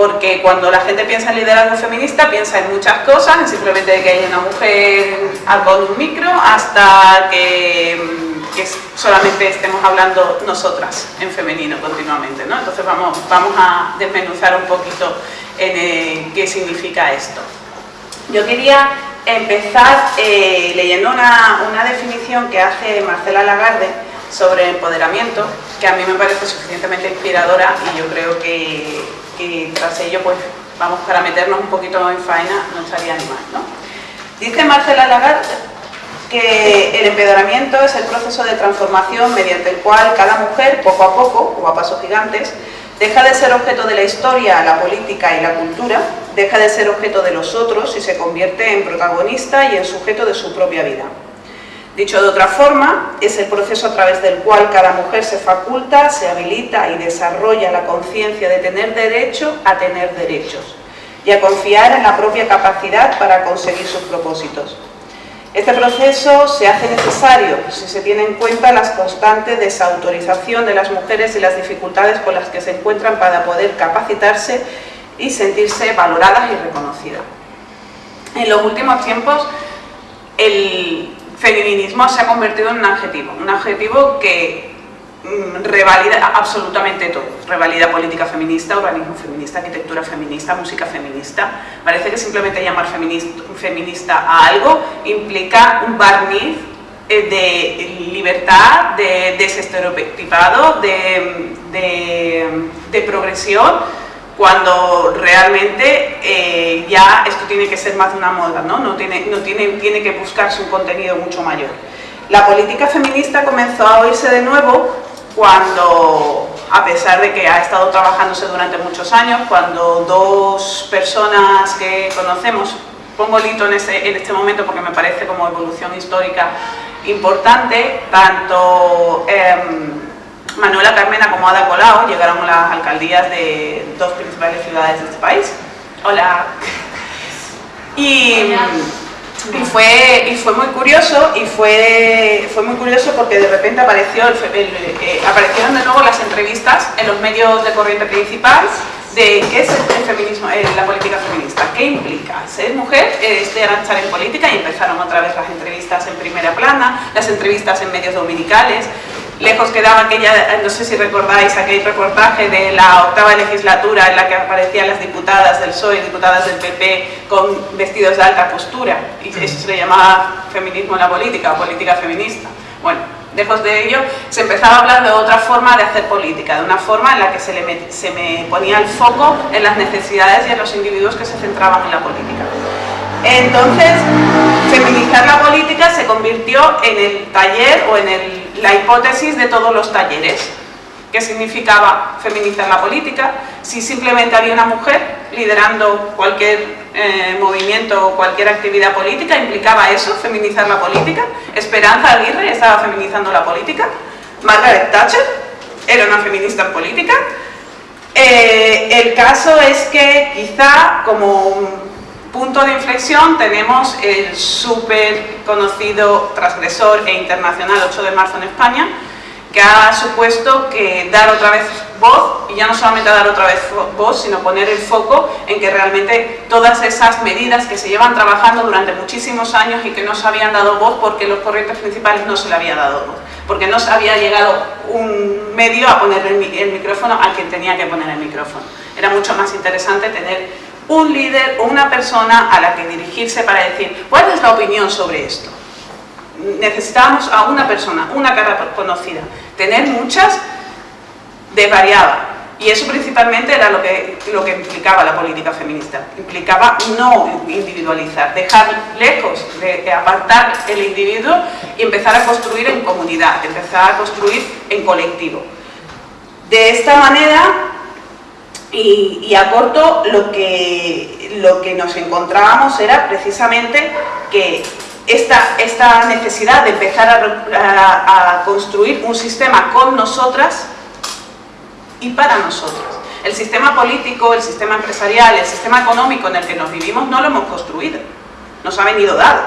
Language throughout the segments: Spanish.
porque cuando la gente piensa en liderazgo feminista piensa en muchas cosas, simplemente que haya una mujer con un micro hasta que, solamente estemos hablando nosotras en femenino continuamente. ¿no? Entonces vamos, vamos a desmenuzar un poquito en eh, qué significa esto. Yo quería empezar eh, leyendo una, una definición que hace Marcela Lagarde sobre empoderamiento, que a mí me parece suficientemente inspiradora y yo creo que, tras ello, pues vamos para meternos un poquito en faena, no estaría ni mal, ¿no? Dice Marcela Lagarde que el empoderamiento es el proceso de transformación mediante el cual cada mujer, poco a poco, o a pasos gigantes, deja de ser objeto de la historia, la política y la cultura, deja de ser objeto de los otros y se convierte en protagonista y en sujeto de su propia vida. Dicho de otra forma, es el proceso a través del cual cada mujer se faculta, se habilita y desarrolla la conciencia de tener derecho a tener derechos y a confiar en la propia capacidad para conseguir sus propósitos. Este proceso se hace necesario si se tiene en cuenta la constante desautorización de las mujeres y las dificultades con las que se encuentran para poder capacitarse y sentirse valoradas y reconocidas. En los últimos tiempos, el, feminismo se ha convertido en un adjetivo, un adjetivo que mm, revalida absolutamente todo, revalida política feminista, urbanismo feminista, arquitectura feminista, música feminista. Parece que simplemente llamar feminista, a algo implica un barniz eh, de libertad, de desestereotipado, de, de progresión, cuando realmente eh, ya esto tiene que ser más de una moda, ¿no? No, tiene, no tiene, tiene que buscarse un contenido mucho mayor. La política feminista comenzó a oírse de nuevo cuando, a pesar de que ha estado trabajándose durante muchos años, cuando dos personas que conocemos, pongo el hito en este, en este momento porque me parece como evolución histórica importante, tanto... Em, Manuela Carmena como Ada Colau llegaron las alcaldías de dos principales ciudades de este país. Hola. Y, fue, y fue muy curioso y fue, fue muy curioso porque de repente apareció eh, aparecieron de nuevo las entrevistas en los medios de corriente principal de qué es el feminismo, eh, la política feminista, qué implica ser mujer, es estar en política y empezaron otra vez las entrevistas en primera plana, las entrevistas en medios dominicales, Lejos quedaba aquella, no sé si recordáis, aquel reportaje de la octava legislatura en la que aparecían las diputadas del PSOE, diputadas del PP con vestidos de alta postura y eso se le llamaba feminismo en la política o política feminista. Bueno, lejos de ello, se empezaba a hablar de otra forma de hacer política, de una forma en la que se, le se me ponía el foco en las necesidades y en los individuos que se centraban en la política. Entonces, feminizar la política se convirtió en el taller o en la hipótesis de todos los talleres. ¿Qué significaba feminizar la política? Si simplemente había una mujer liderando cualquier eh, movimiento o cualquier actividad política, ¿implicaba eso, feminizar la política? Esperanza Aguirre estaba feminizando la política. Margaret Thatcher era una feminista en política. Eh, el caso es que quizá como punto de inflexión tenemos el súper conocido transgresor e internacional 8 de marzo en España, que ha supuesto que dar otra vez voz, y ya no solamente dar otra vez voz, sino poner el foco en que realmente todas esas medidas que se llevan trabajando durante muchísimos años y que no se habían dado voz porque los corrientes principales no se le había dado voz, porque no se había llegado un medio a poner el, el micrófono a quien tenía que poner el micrófono. Era mucho más interesante tener un líder o una persona a la que dirigirse para decir ¿cuál es la opinión sobre esto? Necesitábamos a una persona, una cara conocida. Tener muchas desvariaba. Y eso principalmente era lo que, lo que implicaba la política feminista. Implicaba no individualizar, dejar lejos, de apartar el individuo y empezar a construir en comunidad, empezar a construir en colectivo. De esta manera y, a corto lo que, lo que nos encontrábamos era precisamente que esta, esta necesidad de empezar a, construir un sistema con nosotras y para nosotras. El sistema político, el sistema empresarial, el sistema económico en el que nos vivimos no lo hemos construido, nos ha venido dado.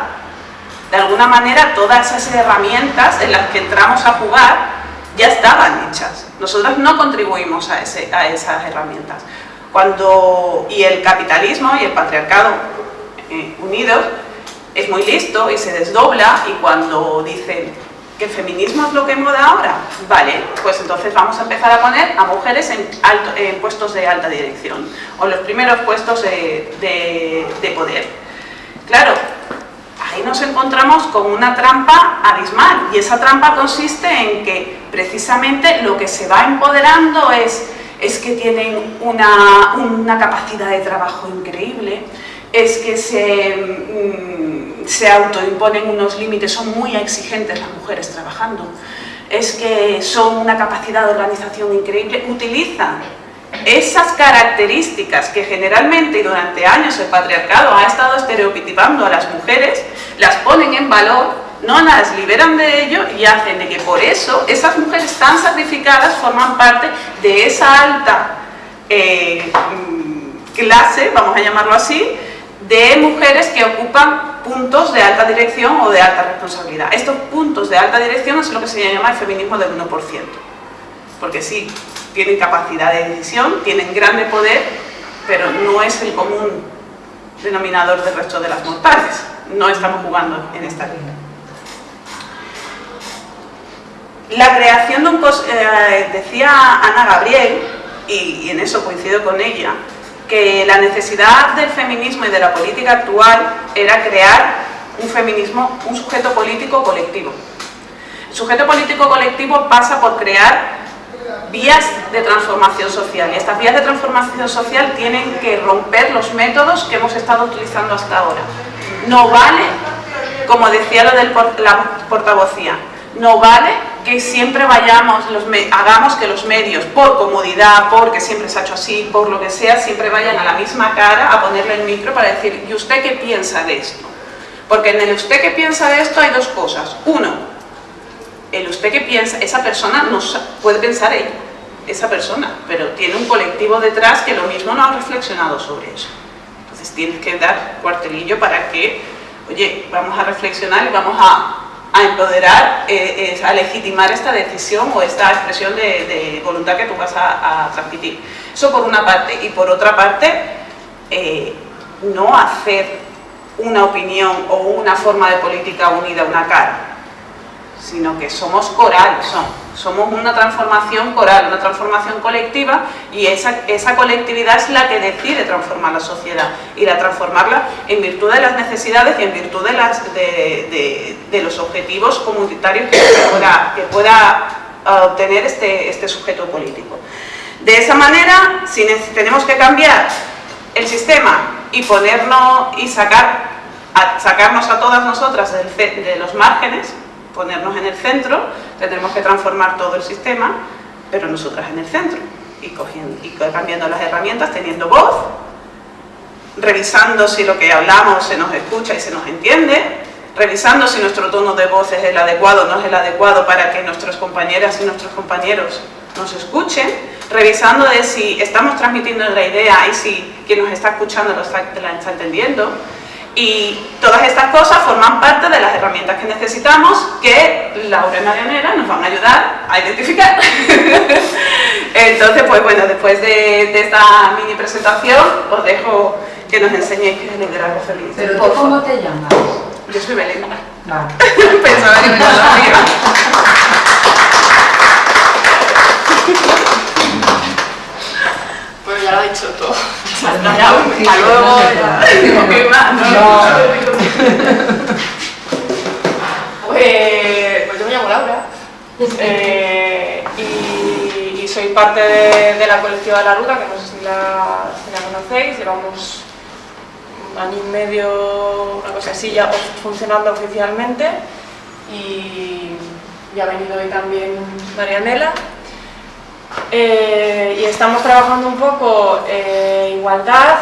De alguna manera todas esas herramientas en las que entramos a jugar ya estaban hechas. Nosotros no contribuimos a, ese, a esas herramientas. Cuando, y el capitalismo y el patriarcado eh, unidos es muy listo y se desdobla y cuando dicen que el feminismo es lo que moda ahora, vale, pues entonces vamos a empezar a poner a mujeres en, puestos de alta dirección o los primeros puestos de, de poder. Claro, ahí nos encontramos con una trampa abismal y esa trampa consiste en que precisamente lo que se va empoderando es, es que tienen una, una capacidad de trabajo increíble, es que se, mm, se autoimponen unos límites, son muy exigentes las mujeres trabajando, es que son una capacidad de organización increíble, utilizan esas características que generalmente y durante años el patriarcado ha estado estereotipando a las mujeres, las ponen en valor, no las liberan de ello y hacen de que por eso esas mujeres tan sacrificadas forman parte de esa alta eh, mm, clase, vamos a llamarlo así, de mujeres que ocupan puntos de alta dirección o de alta responsabilidad. Estos puntos de alta dirección es lo que se llama el feminismo del 1%. Porque sí, tienen capacidad de decisión, tienen grande poder, pero no es el común denominador del resto de las mortales. No estamos jugando en esta liga. La creación de un... Eh, decía Ana Gabriel, y en eso coincido con ella, que la necesidad del feminismo y de la política actual era crear un feminismo, un sujeto político colectivo. El sujeto político colectivo pasa por crear vías de transformación social y estas vías de transformación social tienen que romper los métodos que hemos estado utilizando hasta ahora. No vale, como decía lo de la portavocía, no vale que siempre vayamos, los hagamos que los medios, por comodidad, porque siempre se ha hecho así, por lo que sea, siempre vayan a la misma cara a ponerle el micro para decir, ¿y usted qué piensa de esto? Porque en el usted qué piensa de esto hay dos cosas. Uno, el usted qué piensa, esa persona no puede pensar ella, esa persona, pero tiene un colectivo detrás que lo mismo no ha reflexionado sobre eso. Entonces tienes que dar cuartelillo para que, oye, vamos a reflexionar y vamos a a empoderar, eh, a legitimar esta decisión o esta expresión de, voluntad que tú vas a, transmitir. Eso por una parte. Y por otra parte, eh, no hacer una opinión o una forma de política unida una cara, sino que somos coral, somos una transformación coral, una transformación colectiva y esa, esa colectividad es la que decide transformar la sociedad y la transformarla en virtud de las necesidades y en virtud de, las, de, los objetivos comunitarios que pueda, que pueda uh, obtener este, este sujeto político. De esa manera, si tenemos que cambiar el sistema y ponernos y sacar, sacarnos a todas nosotras de los márgenes, ponernos en el centro, tendremos que transformar todo el sistema, pero nosotras en el centro, y, cogiendo, y cambiando las herramientas, teniendo voz, revisando si lo que hablamos se nos escucha y se nos entiende, revisando si nuestro tono de voz es el adecuado o no es el adecuado para que nuestras compañeras y nuestros compañeros nos escuchen, revisando de si estamos transmitiendo la idea y si quien nos está escuchando la está entendiendo, y todas estas cosas forman parte de las herramientas que necesitamos que Laura y Marianela nos van a ayudar a identificar. Entonces, pues bueno, después de, esta mini presentación, os dejo que nos enseñéis qué es el liderazgo feliz. ¿Pero tú cómo te llamas? Yo soy Belén. Pensaba que me conocía. Pues ya lo ha dicho todo. Hasta luego. Pues, yo me llamo Laura. Eh, y, soy parte de, la colectiva de la ruta, que no sé si la, conocéis, llevamos un año y medio, una cosa así, ya funcionando oficialmente. Y, ya ha venido hoy también Marianela eh, y estamos trabajando un poco eh, igualdad,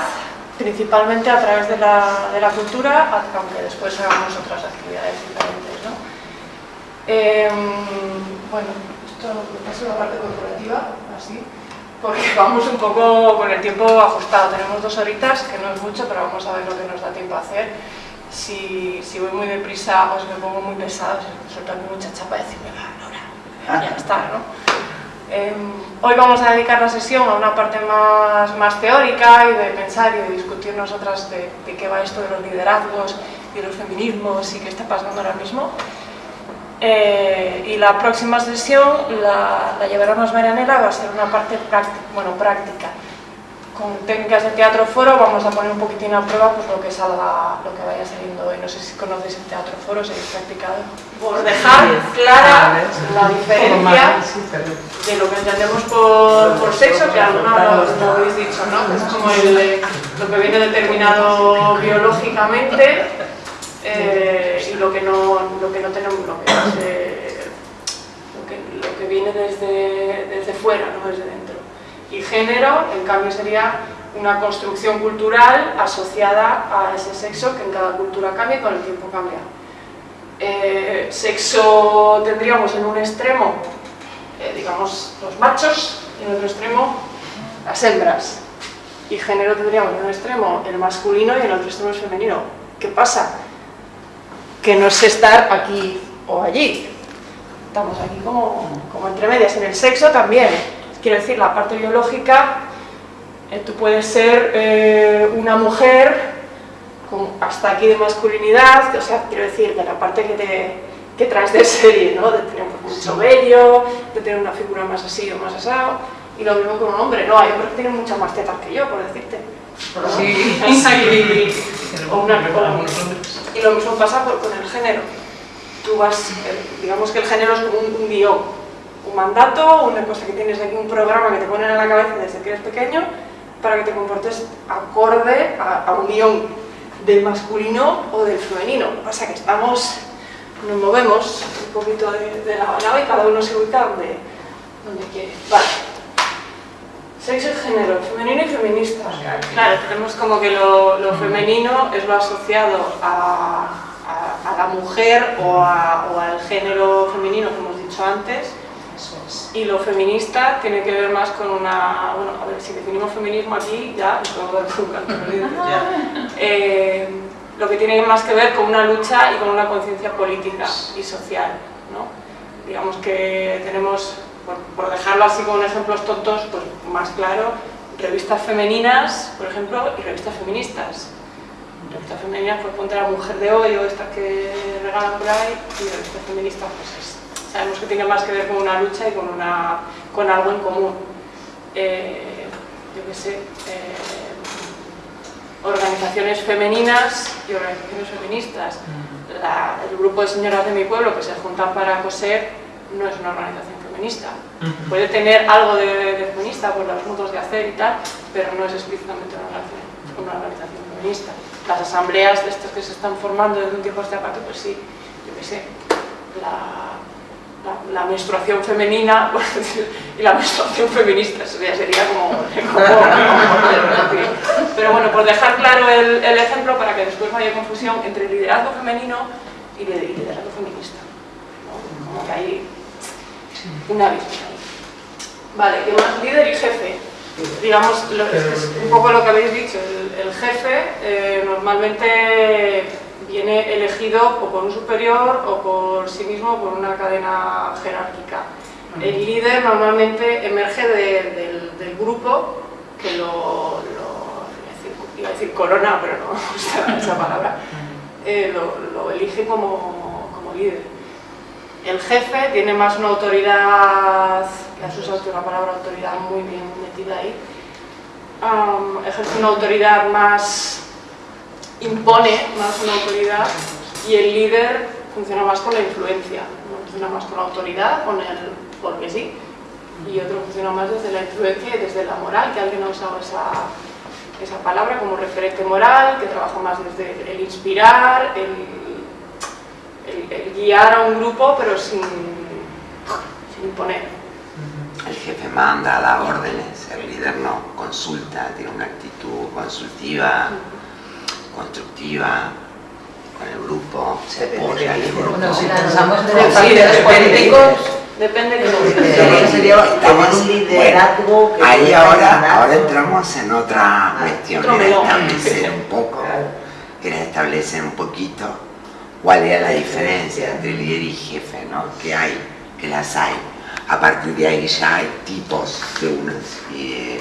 principalmente a través de la, de la, cultura, aunque después hagamos otras actividades diferentes. ¿no? Em, bueno, esto es la parte corporativa, así, porque vamos un poco con el tiempo ajustado. Tenemos dos horitas, que no es mucho, pero vamos a ver lo que nos da tiempo a hacer. Si, si voy muy deprisa o si me pongo muy pesado, se suelta mucha chapa y decirme, va, Nora, ya está, ¿no? Em, hoy vamos a dedicar la sesión a una parte más, más teórica y de pensar y de discutir nosotras de, de, qué va esto de los liderazgos y los feminismos y qué está pasando ahora mismo. Eh, y la próxima sesión la, la llevaremos Marianela, va a ser una parte bueno, práctica con técnicas de teatro foro vamos a poner un poquitín a prueba pues, lo que salga, lo que vaya saliendo hoy. No sé si conocéis el teatro foro, si habéis practicado. Por dejar clara la diferencia de lo que entendemos por, por sexo, que alguna lo habéis dicho, ¿no? Es como el, lo que viene determinado biológicamente eh, y lo que no, lo que no tenemos, lo que, es, lo que, lo que viene desde, desde fuera, no desde dentro. Y género, en cambio, sería una construcción cultural asociada a ese sexo que en cada cultura cambia y con el tiempo cambia. Eh, sexo tendríamos en un extremo, eh, digamos, los machos, y en otro extremo las hembras. Y género tendríamos en un extremo el masculino y en otro extremo el femenino. ¿Qué pasa? Que no es estar aquí o allí. Estamos aquí como, como entre medias. En el sexo también Quiero decir, la parte biológica, eh, tú puedes ser eh, una mujer con hasta aquí de masculinidad, o sea, quiero decir, de la parte que, te, que traes de serie, ¿no? De tener mucho vello, de tener una figura más así o más asado, y lo mismo con un hombre, no, hay hombres que tienen muchas más tetas que yo, por decirte. Sí, y, o una, o, y lo mismo pasa por, con el género. Tú vas, eh, digamos que el género es un, un guion, un mandato, una cosa que tienes aquí, un programa que te ponen en la cabeza desde que eres pequeño para que te comportes acorde a, un guion del masculino o del femenino. Lo que pasa es que estamos, nos movemos un poquito de, de lado a lado y cada uno se ubica donde, donde quiere. Vale. Sexo y género, femenino y feminista. Claro, tenemos como que lo, lo femenino es lo asociado a, a, a la mujer o, o, al género femenino, como hemos dicho antes, y lo feminista tiene que ver más con una... Bueno, a ver, si definimos feminismo aquí, ya eh, Lo que tiene más que ver con una lucha y con una conciencia política y social, ¿no? Digamos que tenemos, por, por, dejarlo así con ejemplos tontos, pues más claro, revistas femeninas, por ejemplo, y revistas feministas. Revistas femeninas, pues ponte la mujer de hoy o estas que regalan por ahí, y revistas feministas, pues es sabemos que tiene más que ver con una lucha y con, una, con algo en común. Eh, yo qué sé, eh, organizaciones femeninas y organizaciones feministas. Mm. La, el grupo de señoras de mi pueblo que se juntan para coser no es una organización feminista. Puede tener algo de, de, feminista por los modos de hacer y tal, pero no es explícitamente una organización, una organización feminista. Las asambleas de estas que se están formando desde un tiempo a esta parte, pues sí, yo qué sé, la, la, la, menstruación femenina y la menstruación feminista, eso ya sería como... como, como pero bueno, por dejar claro el, el, ejemplo para que después no haya confusión entre liderazgo femenino y liderazgo feminista. ¿no? Como que hay una visión Vale, ¿qué más? Líder y jefe. Digamos, lo, es, es un poco lo que habéis dicho, el, el jefe eh, normalmente viene elegido o por un superior o por sí mismo por una cadena jerárquica. El líder normalmente emerge de, del, del, grupo que lo, lo iba, a decir, corona, pero no gusta esa palabra, eh, lo, lo, elige como, como, líder. El jefe tiene más una autoridad, que has usado una palabra autoridad muy bien metida ahí, um, ejerce una autoridad más impone más una autoridad y el líder funciona más con la influencia, ¿no? funciona más con la autoridad, con el porque sí, y otro funciona más desde la influencia y desde la moral, que alguien ha usado esa, esa palabra como referente moral, que trabaja más desde el inspirar, el, el, el guiar a un grupo, pero sin, sin imponer. El jefe manda, da órdenes, el líder no, consulta, tiene una actitud consultiva. Constructiva con el grupo, se apoya el grupo. Bueno, si pensamos de los partidos políticos, depende de lo sería un liderazgo bueno, ahí ahora, ahora entramos en otra cuestión, que era establecer un poco, que era establecer un poquito cuál era la diferencia entre líder y jefe, ¿no? que hay, que las hay. a partir de ahí ya hay tipos de unos y,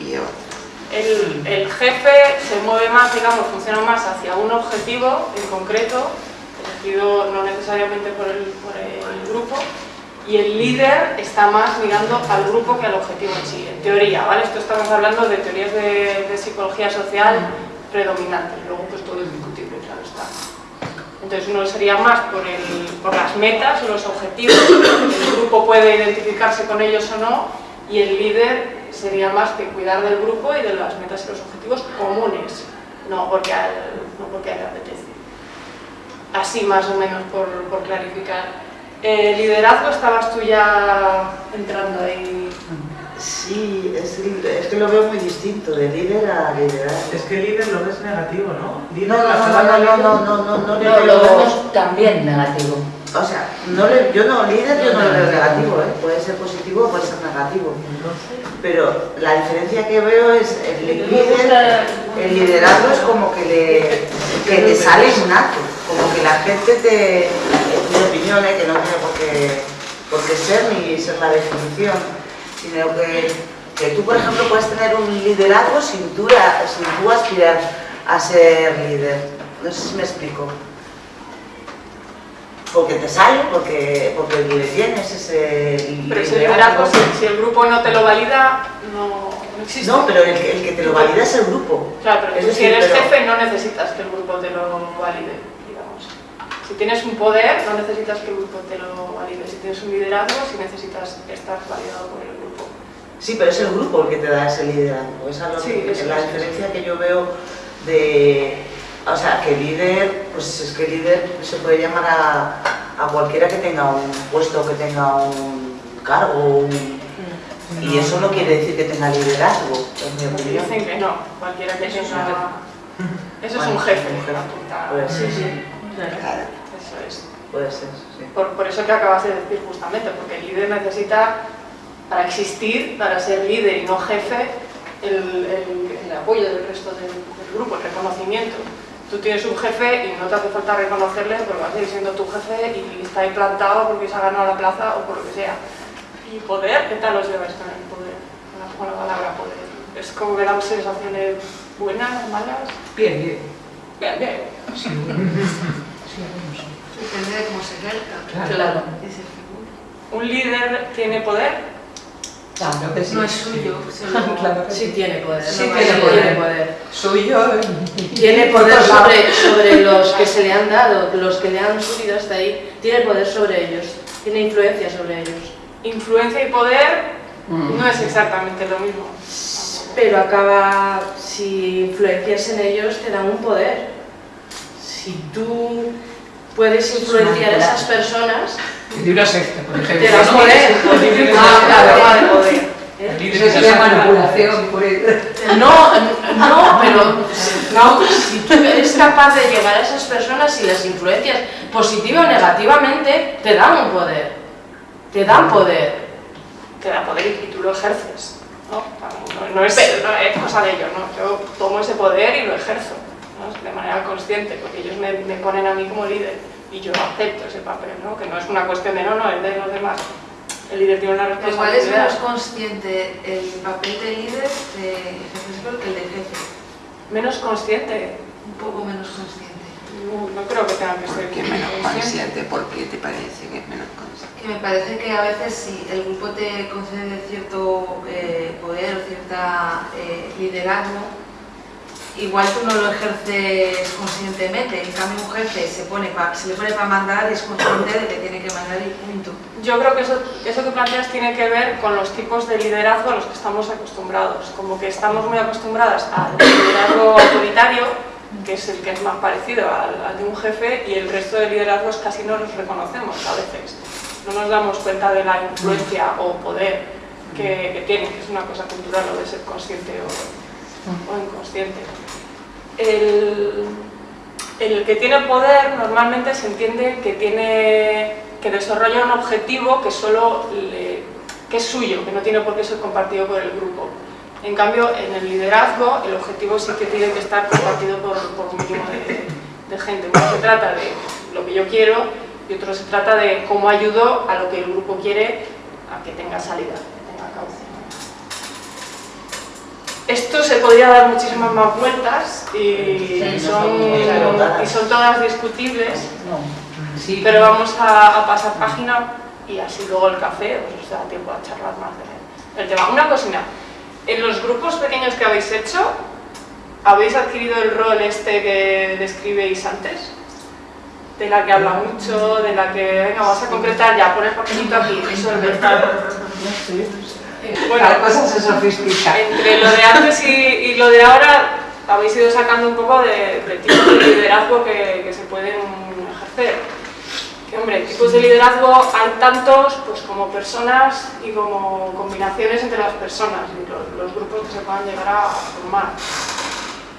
y otros. El, el, jefe se mueve más, digamos, funciona más hacia un objetivo en concreto, elegido no necesariamente por el, por el grupo, y el líder está más mirando al grupo que al objetivo en sí, en teoría, ¿vale? Esto estamos hablando de teorías de, de psicología social predominantes, luego pues todo es discutible, claro está. Entonces uno sería más por, el, por las metas los objetivos, el grupo puede identificarse con ellos o no, y el líder sería más que cuidar del grupo y de las metas y los objetivos comunes, no porque a él, no porque a él le apetece. Así más o menos por, por clarificar. Eh, liderazgo estabas tú ya entrando ahí. Sí, es, es, que lo veo muy distinto, de líder a liderazgo. Es que líder lo ves negativo, ¿no? Líder no, no, no, no, no, no, no, no, no, no, lo vemos también negativo. O sea, no le, yo no, líder yo no lo veo negativo, ¿eh? puede ser positivo o puede ser negativo. Pero la diferencia que veo es el líder, el liderazgo es como que le, que te sale innato, como que la gente te, mi opinión, ¿eh? que no tiene por qué, por qué ser ni ser la definición, sino que, que tú, por ejemplo, puedes tener un liderazgo sin tú, sin tú aspirar a ser líder. No sé si me explico porque te sale, porque, porque le tienes ese Pero si liderazgo, si, si, el grupo no te lo valida, no, no existe. No, pero el, el, que te lo valida es el grupo. Claro, pero tú, si eres pero... jefe no necesitas que el grupo te lo valide, digamos. Si tienes un poder, no necesitas que el grupo te lo valide. Si tienes un liderazgo, sí necesitas estar validado por el grupo. Sí, pero es el grupo el que te da ese liderazgo. Esa es, sí, que, la diferencia que yo veo de o sea, que líder, pues es que líder se puede llamar a, a cualquiera que tenga un puesto, que tenga un cargo, un, y eso no quiere decir que tenga liderazgo, en mi opinión. Dicen que no, cualquiera que Eso es tenga... un Eso es Bueno, un jefe. un jefe. apunta. Puede ser. Sí, sí, Claro. eso es. Puede ser, sí. Por, por eso que acabas de decir justamente, porque el líder necesita, para existir, para ser líder y no jefe, el, el- el apoyo del resto del, del grupo, el reconocimiento. Tú tienes un jefe y no te hace falta reconocerle porque va a seguir siendo tu jefe y está ahí plantado porque se ha ganado la plaza o por lo que sea. Y poder, ¿qué tal os lleváis con el poder? Con la, con la palabra poder. Es como que dan sensaciones buenas, malas. Bien, bien. Bien, bien. Depende de cómo se ejerza. Claro. Figura. ¿Un líder tiene poder? Claro que sí. No es suyo, Claro que Sí sí. tiene poder, Sí no tiene tiene poder. poder. Suyo. Tiene poder sobre, sobre los que se le han dado, los que le han subido hasta ahí, tiene poder sobre ellos, tiene influencia sobre ellos. Influencia y poder no es exactamente lo mismo. Pero acaba, si influencias en ellos, te dan un poder. Si tú puedes influenciar a esas personas, De una secta, por ejemplo. te das ¿no? poder. Ah, claro, vale, poder. ¿Eh? Eso secta. manipulación. No, no, pero no, si tú eres capaz de llegar a esas personas y las influencias positiva o negativamente, te dan un poder. Te dan poder. Te da poder y tú lo ejerces. ¿no? No, no es, no es cosa de ellos, ¿no? Yo tomo ese poder y lo ejerzo ¿no? de manera consciente, porque ellos me, me ponen a mí como líder y yo acepto ese papel, ¿no? que no es una cuestión de no, no, es de los demás. El líder tiene una Pero igual es menos responsabilidad. consciente el papel de líder de jefe que el de jefe. Menos consciente. Un poco menos consciente. No, no creo que tenga que ser ¿Por qué menos consciente? ¿Por qué te parece que es menos consciente? Que me parece que a veces si el grupo te concede cierto eh, poder o cierta eh, liderazgo, igual tú no lo ejerces conscientemente. En cambio un jefe se, pone pa- se le pone para mandar es consciente de que tiene que mandar y punto. Yo creo que eso, eso que planteas tiene que ver con los tipos de liderazgo a los que estamos acostumbrados. Como que estamos muy acostumbradas al liderazgo autoritario, que es el que es más parecido al, al de un jefe, y el resto de liderazgos casi no los reconocemos a veces. No nos damos cuenta de la influencia o poder que, que tienen, que es una cosa cultural lo de ser consciente o, o inconsciente. El, el que tiene poder normalmente se entiende que tiene que desarrolla un objetivo que solo que es suyo, que no tiene por qué ser compartido por el grupo. En cambio, en el liderazgo, el objetivo sí que tiene que estar compartido por, por un mínimo de gente. Uno se trata de lo que yo quiero y otro se trata de cómo ayudo a lo que el grupo quiere a que tenga salida, que tenga cauce. Esto se podría dar muchísimas más vueltas y, Sí, son, claro. y son todas discutibles, No. Sí. pero vamos a, a pasar página y así luego el café pues os da tiempo a charlar más de- del tema. Una cocina, en los grupos pequeños que habéis hecho, ¿habéis adquirido el rol este que describéis antes? De la que habla mucho, de la que, venga, vamos a concretar ya, pon el papelito aquí, resuelve. Bueno, La cosa se sofistica. entre lo de antes y, y lo de ahora habéis ido sacando un poco de, de tipos de liderazgo que, que se pueden ejercer. Que hombre, tipos de liderazgo hay tantos pues como personas y como combinaciones entre las personas y los, los grupos que se puedan llegar a formar.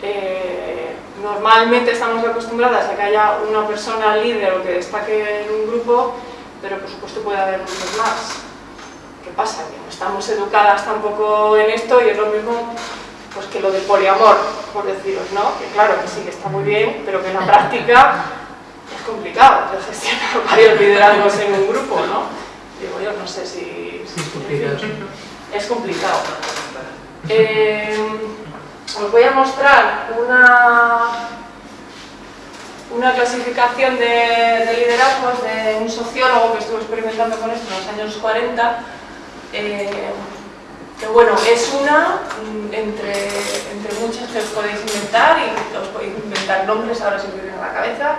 Eh, normalmente estamos acostumbradas a que haya una persona líder o que destaque en un grupo, pero por supuesto puede haber muchos más. ¿Qué pasa? Que no estamos educadas tampoco en esto y es lo mismo pues, que lo del poliamor, por deciros, ¿no? Que claro, que sí, que está muy bien, pero que en la práctica es complicado de gestionar varios liderazgos en un grupo, ¿no? Digo yo, no sé si... Sí, es complicado. Es complicado. Eh, os voy a mostrar una, una clasificación de, de liderazgos de un sociólogo que estuvo experimentando con esto en los años 40 eh, que bueno, es una mm, entre, entre muchas que os podéis inventar y os podéis inventar nombres ahora si os vienen a la cabeza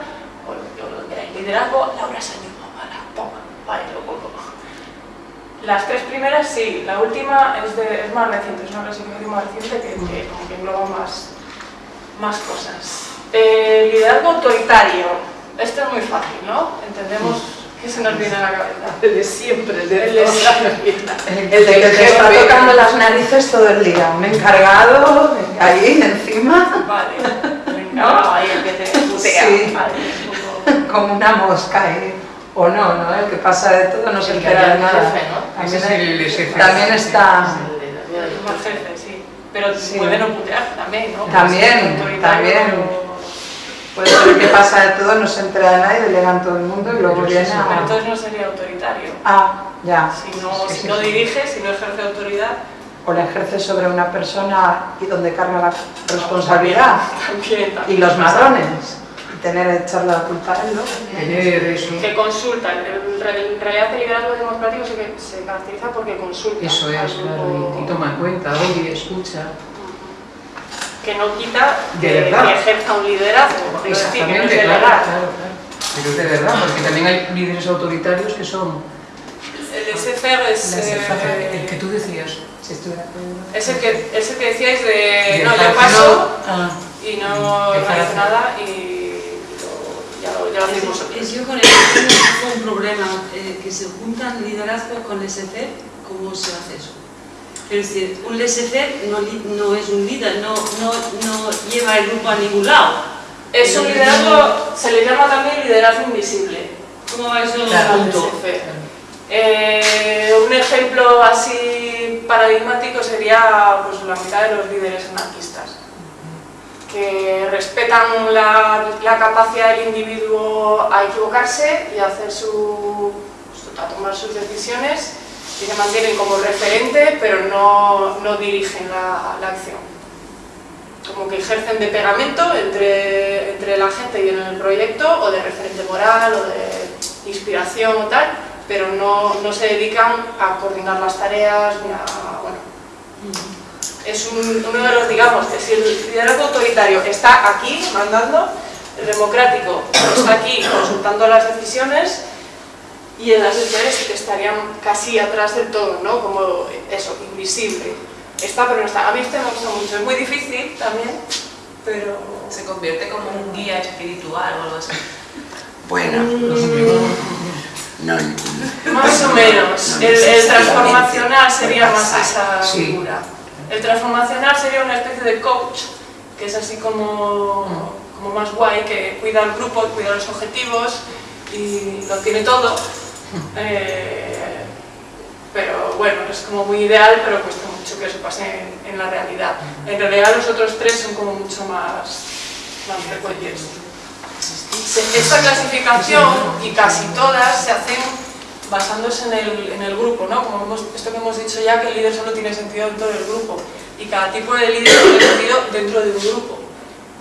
o lo, que queráis. Liderazgo, Laura Sañudo, vale, toma, vale, lo pongo. Las tres primeras sí, la última es, de, es más reciente, es una clasificación más reciente que, que que engloba más, más cosas. Eh, liderazgo autoritario, esto es muy fácil, ¿no? Entendemos qué se nos viene a la cabeza. El de siempre, el de El de siempre. El de que te está tocando las narices todo el día. Un encargado, ahí encima, Vale, venga, ahí el que te putea. Sí. Vale, un poco- como una mosca. ¿eh? O no, ¿no? El que pasa de todo no se El que entera de el nada. jefe, ¿no? Ese es También, el jefe. también está... Es más jefe, sí. Pero Sí. puede no putear también, ¿no? También, también. Puede ser que pasa de todo, no se entera de nadie, delegan todo el mundo y luego viene sí, Pero a... entonces no sería autoritario. Ah, ya. Si no, Sí, si sí, no sí. dirige, si no ejerce autoridad, O la ejerce sobre una persona y donde carga la responsabilidad. también, Y también. los madrones. Y tener que echarle la culpa a él, ¿no? Tener eso. Que consultan. En re- en realidad el liderazgo democrático se, caracteriza porque consulta. Eso es, claro, y, y toma en cuenta, oye, escucha. Que no quita De que, verdad. que ejerza un liderazgo. Es decir, que no es Exactamente, claro, delegar. claro, claro. Pero es de verdad, porque también hay líderes autoritarios que son El SFR es, el eh, que tú decías. Si estoy de acuerdo. es el que, es el que decíais de de no, yo paso Ah, y no realizo hacer. nada y lo- ya lo, ya lo vosotros. Es yo con el tengo un problema, eh, que se juntan liderazgo con laissez-faire, ¿cómo se hace eso? Es decir, un laissez-faire no, es un líder, no, no, no lleva el grupo a ningún lado. Es un liderazgo, se le llama también liderazgo invisible. ¿Cómo va eso? Claro. Punto. Eh, un ejemplo así paradigmático sería pues, la mitad de los líderes anarquistas, que respetan la, la capacidad del individuo a equivocarse y a, hacer su, pues, a tomar sus decisiones y se mantienen como referente, pero no, no dirigen la, la acción. Como que ejercen de pegamento entre, entre la gente y en el proyecto, o de referente moral, o de inspiración o tal, pero no, no se dedican a coordinar las tareas ni a... Bueno, es un- uno de los, digamos, que si el liderazgo autoritario está aquí mandando, el democrático está aquí consultando las decisiones y en las sí que estarían casi atrás del todo, ¿no? Como eso, invisible. Está pero no está. A mí este me gusta mucho, es muy difícil también, pero... Se convierte como un guía espiritual o algo así. Bueno, no, Más o menos. no El, el transformacional sería más esa Sí. figura. El transformacional sería una especie de coach, que es así como, como más guay, que cuida al grupo, cuida los objetivos y lo tiene todo. Eh, pero bueno, es como muy ideal, pero cuesta mucho que eso pase en, en la realidad. En realidad los otros tres son como mucho más, más frecuentes. Esta clasificación y casi todas se hacen basándose en el, en el grupo, ¿no? Como hemos, esto que hemos dicho ya, que el líder solo tiene sentido dentro del grupo y cada tipo de líder tiene sentido dentro de un grupo.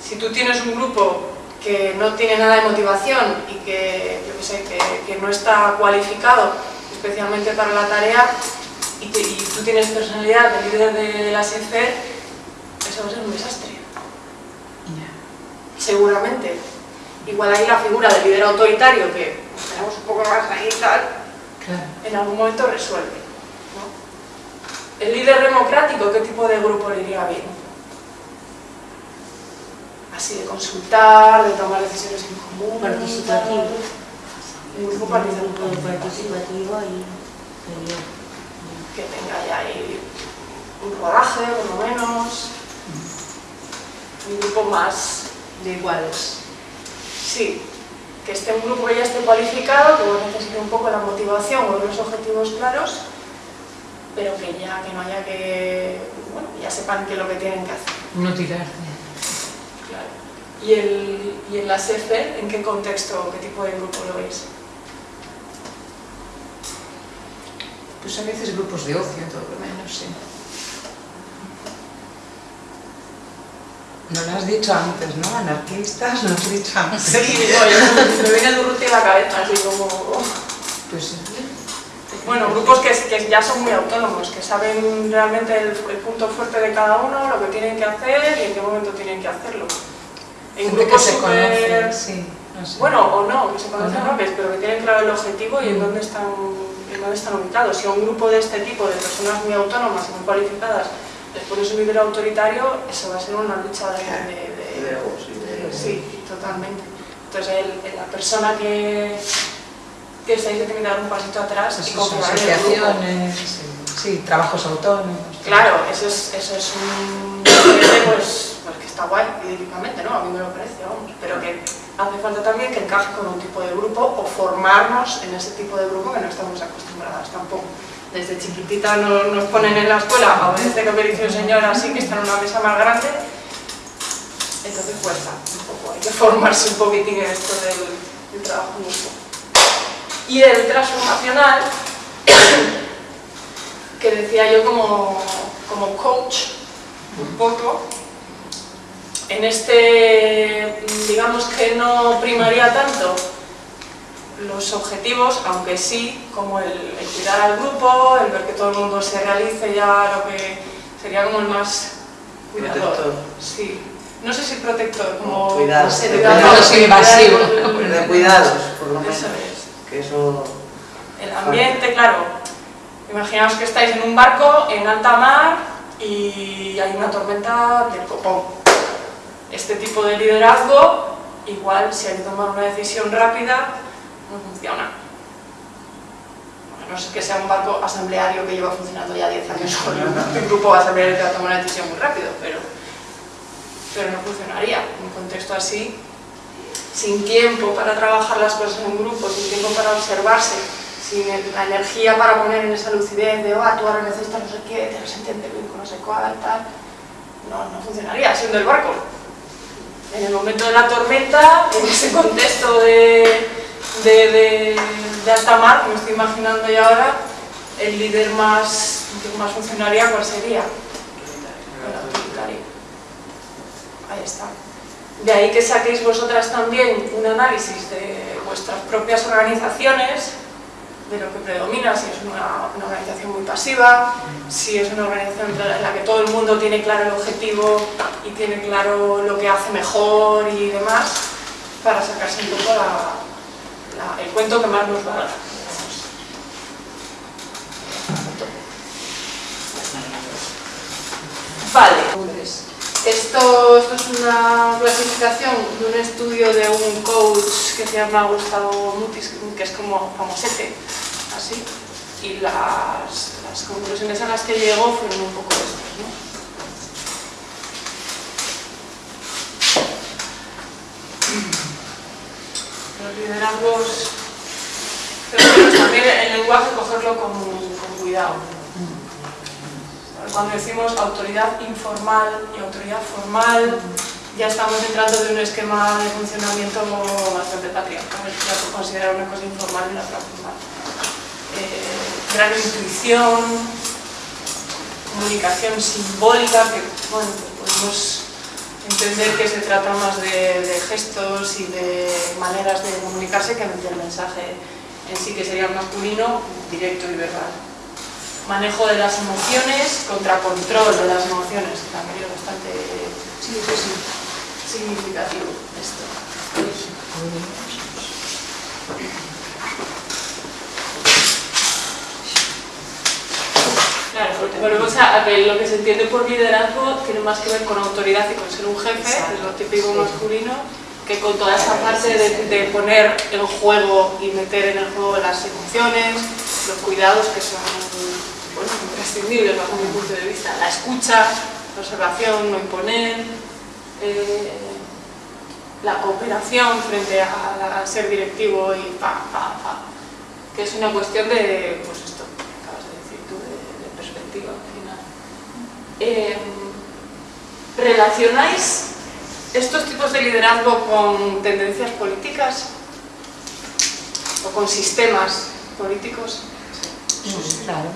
Si tú tienes un grupo que no tiene nada de motivación y que, yo que sé, que, que no está cualificado especialmente para la tarea y, te- y tú tienes personalidad de líder de, de la SECER, eso va a ser un desastre. Seguramente. Igual hay la figura del líder autoritario que tenemos un poco más ahí y tal, Claro. en algún momento resuelve. ¿no? El líder democrático, ¿qué tipo de grupo le iría bien? Así de consultar, de tomar decisiones en común. Participativo. Un grupo participativo. participativo sería. que tenga ya ahí un rodaje, por lo menos. Un grupo más De iguales. Sí, que esté un grupo que ya esté cualificado, que bueno, necesite un poco la motivación o los objetivos claros, pero que ya que no haya que, bueno, ya sepan qué es lo que tienen que hacer. No tirarte. ¿Y, el, y en la SEFE, en qué contexto, qué tipo de grupo lo veis? Pues a veces grupos de ocio, todo lo menos, sí. No lo has dicho antes, ¿no? Anarquistas, no has dicho antes. Sí, me viene Durruti a la cabeza, así como... Pues sí. Bueno, grupos que, que ya son muy autónomos, que saben realmente el, el punto fuerte de cada uno, lo que tienen que hacer y en qué momento tienen que hacerlo. En Gente que grupos se súper- conoce, sí. No sé. Bueno, o no, que se conocen no. roles, pero que tienen claro el objetivo y en dónde están, en dónde están ubicados. Si a un grupo de este tipo, de personas muy autónomas y muy cualificadas, les pones un líder autoritario, eso va a ser una lucha de... de- de- Sí, totalmente. Entonces, el- el- la persona que, que está ahí se tiene que dar un pasito atrás Pues y eso, confiar en el grupo. asociaciones, sí, sí, trabajos autónomos. Claro, eso es, eso es un pues, pues que está guay idílicamente, ¿no? A mí me lo parece, vamos. Pero que hace falta también que encaje con un tipo de grupo o formarnos en ese tipo de grupo que no estamos acostumbradas tampoco. Desde chiquitita nos, nos ponen en la escuela a obedece que me dice el señor así, que está en una mesa más grande. Entonces cuesta un poco, hay que formarse un poquitín en esto del, trabajo grupo. Y el transformacional, que decía yo como, como coach, un poco, en este, digamos que no primaría tanto los objetivos, aunque sí, como el, el cuidar al grupo, el ver que todo el mundo se realice ya lo que sería como el más cuidador. Protector. Sí. No sé si protector, como Cuidado. no sé, De cuidados De cuidados, por lo menos. Eso es. Que eso... El ambiente, claro. Imaginaos que estáis en un barco en alta mar y hay una tormenta del copón. Este tipo de liderazgo, igual si hay que tomar una decisión rápida, no funciona. A no ser que sea un barco asambleario que lleva funcionando ya 10 años con un grupo asambleario que va a tomar una decisión muy rápido, pero, pero no funcionaría. En un contexto así, sin tiempo para trabajar las cosas en un grupo, sin tiempo para observarse, sin la energía para poner en esa lucidez de, ah, tú ahora necesitas no sé qué, te se entiende bien con no sé cuál, tal, no, no funcionaría siendo el barco. En el momento de la tormenta, en ese contexto de, de, de, mar, que me estoy imaginando ya ahora, el líder más, más ¿cuál sería? Ahí está. De ahí que saquéis vosotras también un análisis de vuestras propias organizaciones, de lo que predomina, si es una, organización muy pasiva, si es una organización en la que todo el mundo tiene claro el objetivo y tiene claro lo que hace mejor y demás, para sacarse un poco la- el cuento que más nos va a dar. Vale, entonces, esto, esto es una clasificación de un estudio de un coach que se llama Gustavo Mutis, que es como famosete, así, y las, conclusiones a las que llegó fueron un poco estas, ¿no? Los liderazgos, pero también el lenguaje cogerlo con, cuidado. Cuando decimos autoridad informal y autoridad formal, ya estamos entrando de un esquema de funcionamiento bastante patriarcal, ya una cosa informal y la otra formal. Eh, gran intuición, comunicación simbólica, que podemos entender que se trata más de, gestos y de maneras de comunicarse que del mensaje en sí que sería masculino, directo y verbal. Manejo de las emociones contra control de las emociones, que también es bastante significativo esto. Claro, volvemos a que lo que se entiende por liderazgo tiene más que ver con autoridad y con ser un jefe, que es lo típico masculino, que con toda esa parte de, poner en juego y meter en el juego las emociones, los cuidados que son imprescindibles bajo mi punto de vista, la escucha, la observación, no imponer, eh, la cooperación frente a, ser directivo y pa, pa, pa, que es una cuestión de, pues esto que acabas de decir tú, de, perspectiva al final. Eh, ¿Relacionáis estos tipos de liderazgo con tendencias políticas o con sistemas políticos. Sí, claro.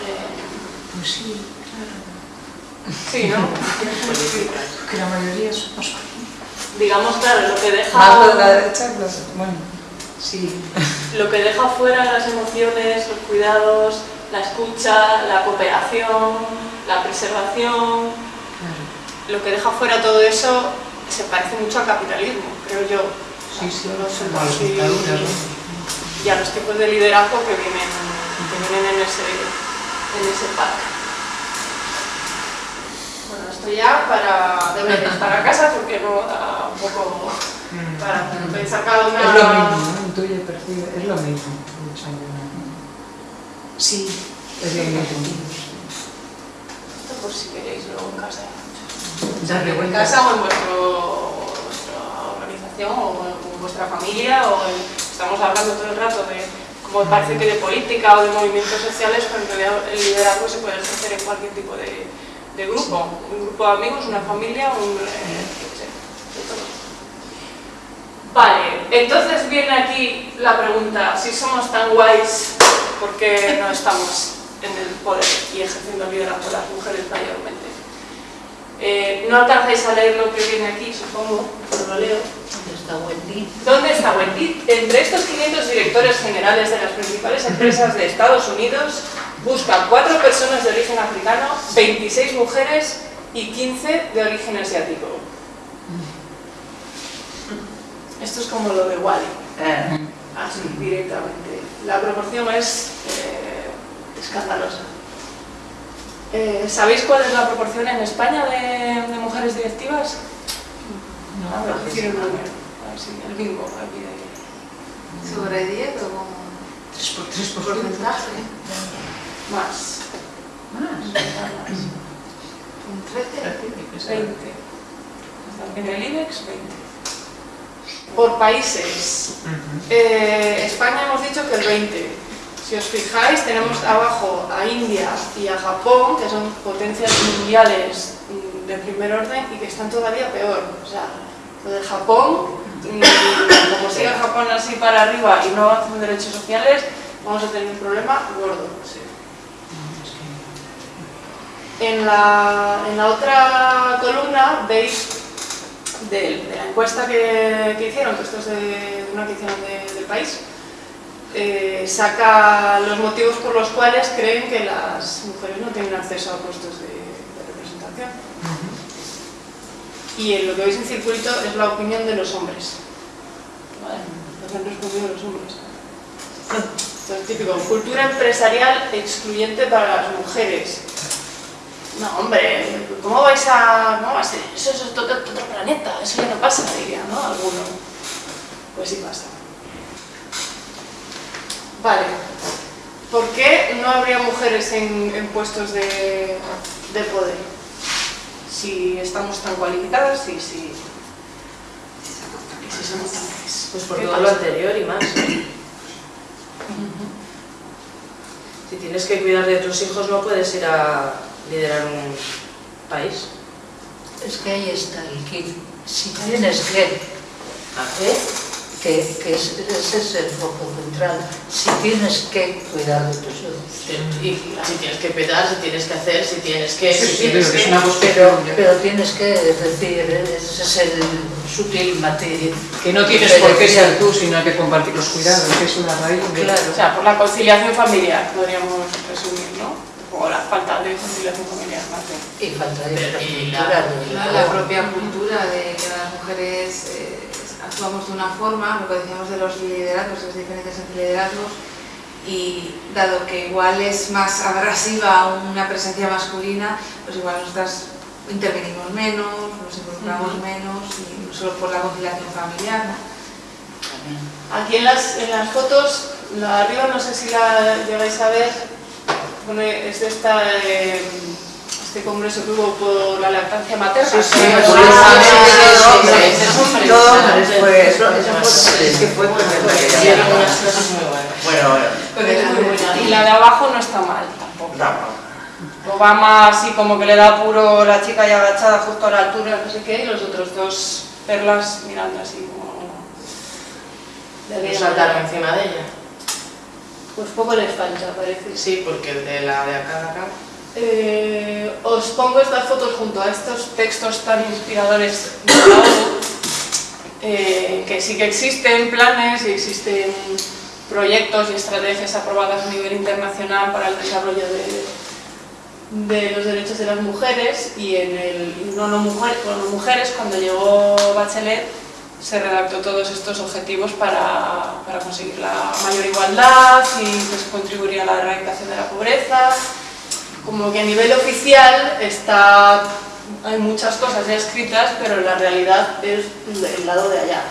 Eh, pues sí, claro. Sí, ¿no? que la mayoría somos Digamos, claro, lo que deja... Más de la derecha, bueno, sí. Lo que deja fuera las emociones, los cuidados, la escucha, la cooperación, la preservación, lo que deja fuera todo eso se parece mucho al capitalismo, creo yo. Sí, sí, y a los tipos de liderazgo que vienen, en, ese, en ese parque. Bueno, esto ya para deberes para casa porque no da un poco para pensar cada una... Es lo mismo, intuye, percibe, es lo mismo. Sí. Es lo. Esto por si queréis luego en casa. Darle en casa o en vuestro, vuestra organización o en, vuestra familia o estamos hablando todo el rato de como parece que de política o de movimientos sociales, pero en realidad el liderazgo se puede ejercer en cualquier tipo de, de grupo, un grupo de amigos, una familia, un, eh. Vale, entonces viene aquí la pregunta, si somos tan guays, ¿por qué no estamos en el poder y ejerciendo liderazgo las mujeres mayormente? Eh, no alcanzáis a leer lo que viene aquí, supongo, pero lo leo. ¿Dónde está Wendy? ¿Dónde está Wendy? Entre estos 500 directores generales de las principales empresas de Estados Unidos, buscan cuatro personas de origen africano, 26 mujeres y 15 de origen asiático. Esto es como lo de Wally. Eh. Así, directamente. La proporción es eh, escandalosa. Eh, ¿Sabéis cuál es la proporción en España de, de mujeres directivas? No, a ver, decir el número. A ver si el bingo aquí de... ¿Sobre 10 o...? 3 por 3 por porcentaje? Más. Más. Más. ¿Un 13? 20. En el IBEX, 20. Por países. eh, España hemos dicho que el 20. Si os fijáis, tenemos abajo a India y a Japón, que son potencias mundiales mm, de primer orden y que están todavía peor. O sea, lo de Japón, mm, como siga Japón así para arriba y no avanzan derechos sociales, vamos a tener un problema gordo. En la, en la otra columna veis de, de la encuesta que, hicieron, que esto es de una que hicieron de, del país, eh, saca los motivos por los cuales creen que las mujeres no tienen acceso a puestos de, de representación. Y en lo que veis en circulito es la opinión de los hombres. ¿Vale? Lo que han respondido los hombres. Entonces, típico, cultura empresarial excluyente para las mujeres. No, hombre, ¿cómo vais a...? ¿Cómo va a ser? Eso es otro, otro planeta, eso ya no pasa, diría, ¿no? Alguno. Pues sí pasa. Vale. ¿Por qué no habría mujeres en, en puestos de, de, poder? Si estamos tan cualificadas y si, si somos tan. Pues por todo lo anterior y más. Si tienes que cuidar de tus hijos no puedes ir a liderar un país. Es que ahí está el kit. Si tienes que ¿A qué? que, que es- ese es el foco central. Si tienes que cuidar de tus hijos. Y si tienes que petar, si tienes que hacer, si tienes que... Sí, si sí, tienes pero que es que- una Pero, tienes que, es decir, ese es el sutil matiz. Que no tienes por qué ser tú, sino hay que compartir los cuidados, que es una raíz. de- Claro. O sea, por la conciliación familiar, podríamos resumir, ¿no? O la falta de conciliación familiar, más bien. Y falta de la-. La, la propia cultura de que las mujeres eh, actuamos de una forma, lo que decíamos de los liderazgos, las diferencias entre liderazgos, y dado que igual es más abrasiva una presencia masculina, pues igual nosotras intervenimos menos, nos involucramos menos, y solo por la conciliación familiar, ¿no? Aquí en las, en las fotos, la de arriba no sé si la llegáis a ver, pone, es de esta, eh, este congreso que hubo por la lactancia materna. Sí, sí, sí, Ah, sí, sí, sí, sí, hombres, sí, es todo hombres fue, eso, fue, que fue. Bueno, Pues. Y la de abajo no está mal tampoco. Obama así como que le da puro la chica ya agachada justo a la altura, no sé qué, y los otros dos perlas mirando así como... de No aquella saltaron manera. encima de ella. Pues poco les falta, parece. Sí, porque el de la de acá de acá. Eh, os pongo estas fotos junto a estos textos tan inspiradores de eh, que sí que existen planes y existen proyectos y estrategias aprobadas a nivel internacional para el desarrollo de, de los derechos de las mujeres y en el no, no, mujer, no mujeres cuando llegó Bachelet se redactó todos estos objetivos para, para conseguir la mayor igualdad y pues, contribuir a la erradicación de la pobreza como que a nivel oficial está, hay muchas cosas ya escritas, pero la realidad es el lado de allá.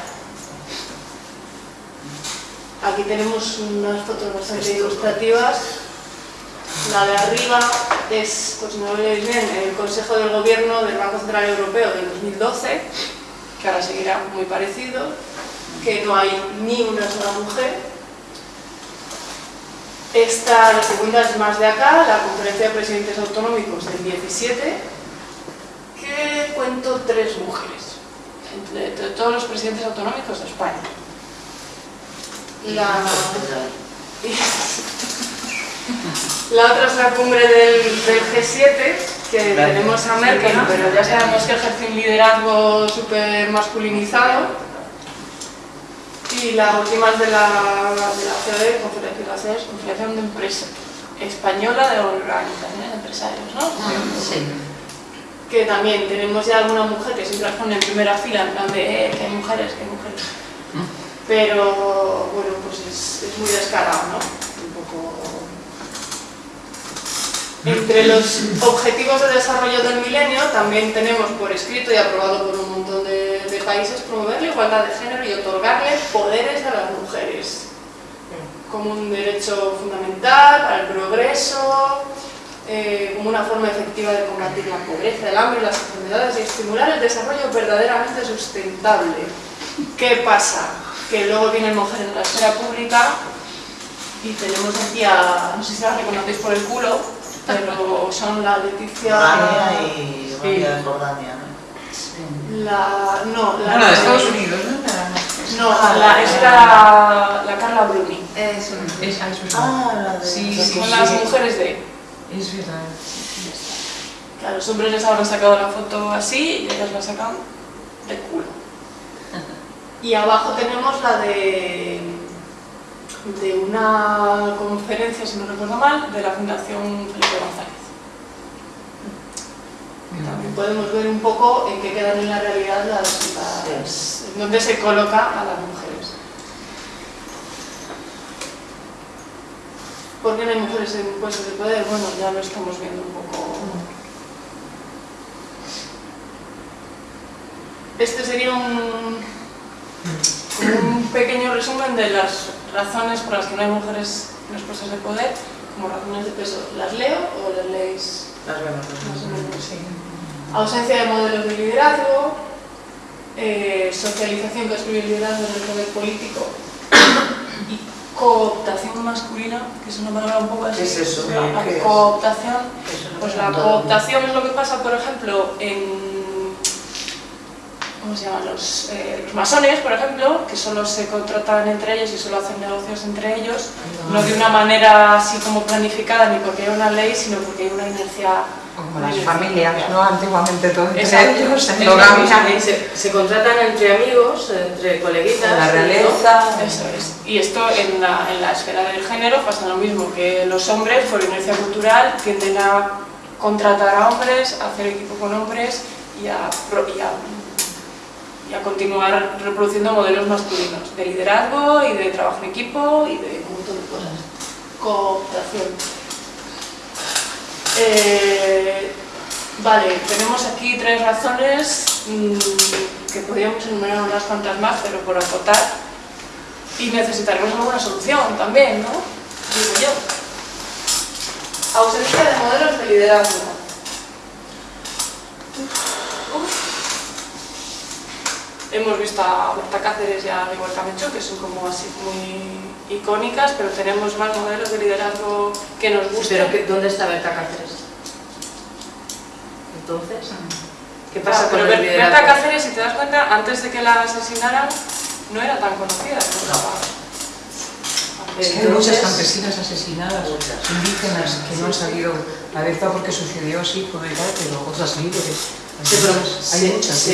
Aquí tenemos unas fotos bastante ilustrativas. La de arriba es, pues no lo veis bien, el Consejo del Gobierno del Banco Central Europeo del 2012, que ahora seguirá muy parecido, que no hay ni una sola mujer, esta, la segunda es más de acá, la conferencia de presidentes autonómicos del 17, que cuento tres mujeres, entre, entre todos los presidentes autonómicos de España. La, la otra es la cumbre del, del G7, que tenemos a Merkel, pero ya sabemos que ejerce un liderazgo súper masculinizado. Y la última es de la, de la COE, Confederación de Empresa Española de Organizaciones de Empresarios, ¿no? Sí. Que también tenemos ya alguna mujer que siempre las pone en primera fila, en plan de eh, que hay mujeres, que hay mujeres. Pero bueno, pues es, es muy descarado, ¿no? Un poco... Entre los objetivos de desarrollo del milenio también tenemos por escrito y aprobado por un montón de, de países promover la igualdad de género y otorgarle poderes a las mujeres como un derecho fundamental para el progreso, eh, como una forma efectiva de combatir la pobreza, el hambre las enfermedades y estimular el desarrollo verdaderamente sustentable. ¿Qué pasa? Que luego vienen mujeres en la esfera pública y tenemos aquí a, no sé si las reconocéis por el culo, pero son la Leticia... Jordania y de Jordania, ¿no? La, no, la, No, de Estados Unidos, ¿no? No, la, es la, la Carla Bruni. Eso. Es, ah, Ah, la de... Sí, Son sí, las mujeres de... Es verdad. Que a los hombres les habrán sacado la foto así y ellas la sacan de culo. Y abajo tenemos la de, de una conferencia, si no recuerdo mal, de la Fundación Felipe González. También podemos ver un poco en qué quedan en la realidad las, las- en dónde se coloca a las mujeres. ¿Por qué no hay mujeres en puestos de poder? Bueno, ya lo estamos viendo un poco. Este sería un, un pequeño resumen de las razones por las que no hay mujeres en los puestos de poder, como razones de peso. ¿Las leo o las leéis? Las vemos, Más o menos, sí. Ausencia de modelos de liderazgo, eh, socialización que excluye el liderazgo en el poder político y cooptación masculina, que es una palabra un poco así. ¿Qué es eso? La ¿Qué es? cooptación, Eso lo pues la cooptación es lo que pasa, por ejemplo, en ¿cómo se llaman? Los, eh, los masones, por ejemplo, que solo se contratan entre ellos y solo hacen negocios entre ellos, no de una manera así como planificada ni porque hay una ley, sino porque hay una inercia como las familias, ¿no? Antiguamente todo entre Exacto. ellos, mismo. Se, se contratan entre amigos, entre coleguitas. La ¿no? realeza. Eso es. Y esto en la, en la esfera del género pasa lo mismo, que los hombres, por inercia cultural, tienden a contratar a hombres, a hacer equipo con hombres y a, y a, y a continuar reproduciendo modelos masculinos de liderazgo y de trabajo en equipo y de un montón de cosas. Cooperación. Eh, vale, tenemos aquí tres razones mm, que podríamos enumerar unas cuantas más, pero por acotar. Y necesitaremos alguna solución también, ¿no? Digo yo. Ausencia de modelos de liderazgo. Hemos visto a Berta Cáceres y a Miguel Camencho, que son como así muy icónicas, pero tenemos más modelos de liderazgo que nos gusten. Pero ¿dónde está Berta Cáceres? Entonces, ¿qué pasa Ah, con pero el liderazgo? Berta Cáceres, si te das cuenta, antes de que la asesinaran, no era tan conocida. ¿no? Es que hay muchas campesinas asesinadas, indígenas que no han salido a Berta porque sucedió así, por tal, pero otras líderes. Sí, pero Hay se, muchas. sí.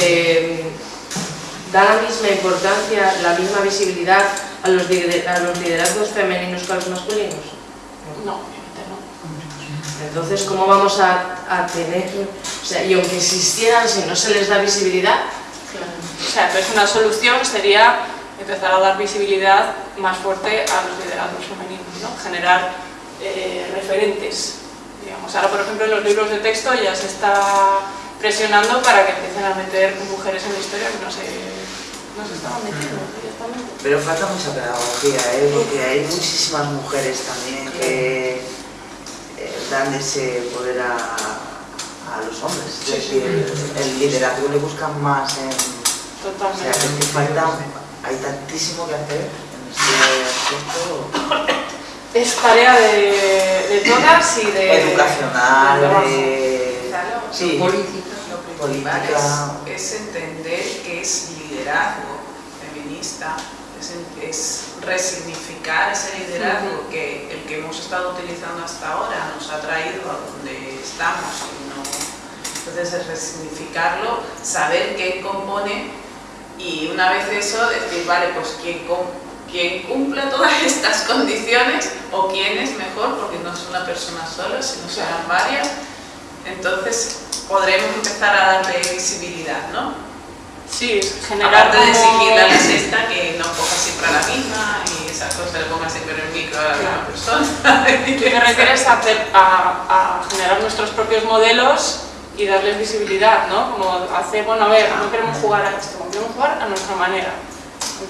Da la misma importancia, la misma visibilidad a los, a los liderazgos femeninos que a los masculinos. No, obviamente no. Entonces, ¿cómo vamos a, a tener, o sea, y aunque existieran, si no se les da visibilidad, O sea, entonces una solución sería empezar a dar visibilidad más fuerte a los liderazgos femeninos, ¿no? Generar eh, referentes. Digamos. Ahora, por ejemplo, en los libros de texto ya se está presionando para que empiecen a meter mujeres en la historia que no se, no se estaban metiendo directamente. Pero falta mucha pedagogía, ¿eh? porque hay muchísimas mujeres también que eh, dan ese poder a, a los hombres. Es decir, el liderazgo le buscan más en... O sea, Totalmente. que es que falta, hay tantísimo que hacer en este aspecto Es tarea de, de todas y de... educacional, de. Claro, Sí, Lo principal política. es, es entender qué es liderazgo feminista, es, es resignificar ese liderazgo que el que hemos estado utilizando hasta ahora nos ha traído a donde estamos. y no- entonces es resignificarlo, saber quién compone y una vez eso decir, vale, pues quién, quién cumple todas estas condiciones o quién es mejor, porque no es una persona sola, sino serán varias. Entonces podremos empezar a darle visibilidad, ¿no? Sí, generar Aparte de exigirle a la sexta que no ponga siempre a la misma y esas cosas, le ponga siempre el micro a la misma persona. Te refieres a, hacer- a- a generar nuestros propios modelos y darles visibilidad, ¿no? Como hacer, bueno, a ver, no queremos jugar a esto, queremos jugar a nuestra manera.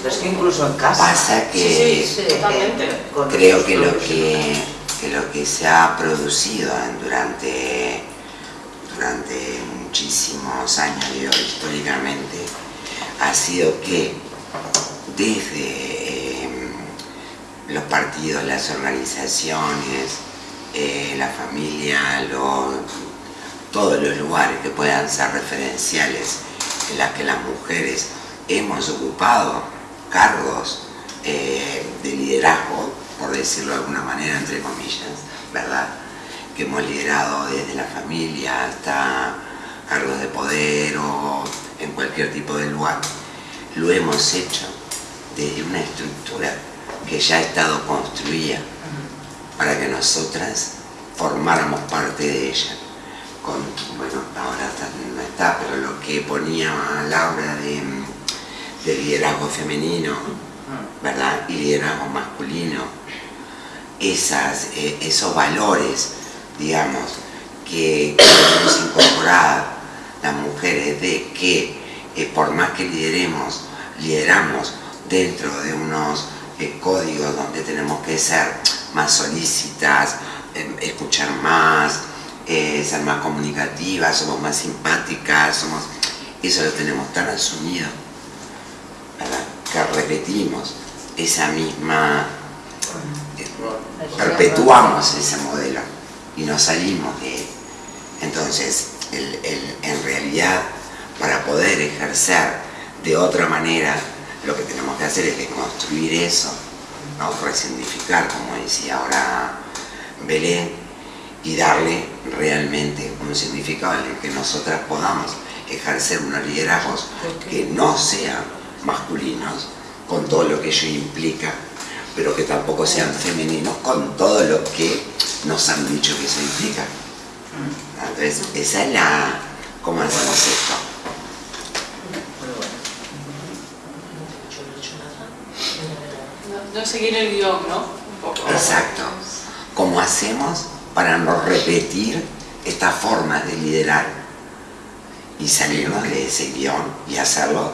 Pero es que incluso en casa. Pasa que Sí, sí, totalmente. con creo que lo que, que lo que se ha producido en- durante, durante muchísimos años, históricamente, ha sido que desde eh, los partidos, las organizaciones, eh, la familia, lo- todos los lugares que puedan ser referenciales en las que las mujeres hemos ocupado cargos eh, de liderazgo, por decirlo de alguna manera, entre comillas, ¿verdad? Que hemos liderado desde la familia hasta cargos de poder o en cualquier tipo de lugar. Lo hemos hecho desde una estructura que ya ha estado construida para que nosotras formáramos parte de ella. Con, bueno, ahora está- no está, pero lo que ponía Laura de, de liderazgo femenino, ¿verdad? Y liderazgo masculino, esas, eh, esos valores, digamos, que queremos incorporar las mujeres de que eh, por más que lideremos, lideramos dentro de unos eh, códigos donde tenemos que ser más solícitas, eh, escuchar más, eh, ser más comunicativas, somos más simpáticas, somos, eso lo tenemos tan asumido, ¿verdad? que repetimos esa misma, perpetuamos ese modelo y no salimos de él. Entonces, el- el- en realidad, para poder ejercer de otra manera, lo que tenemos que hacer es deconstruir eso, ¿no? resignificar, como decía ahora Belén, y darle realmente un significado en el que nosotras podamos ejercer unos liderazgos que no sean masculinos, con todo lo que ello implica, pero que tampoco sean femeninos, con todo lo que nos han dicho que eso implica. Entonces, esa es la... ¿Cómo hacemos esto? No, no seguir el guion, ¿no? Un poco. Exacto. ¿Cómo hacemos para no repetir esta forma de liderar y salirnos de ese guion y hacerlo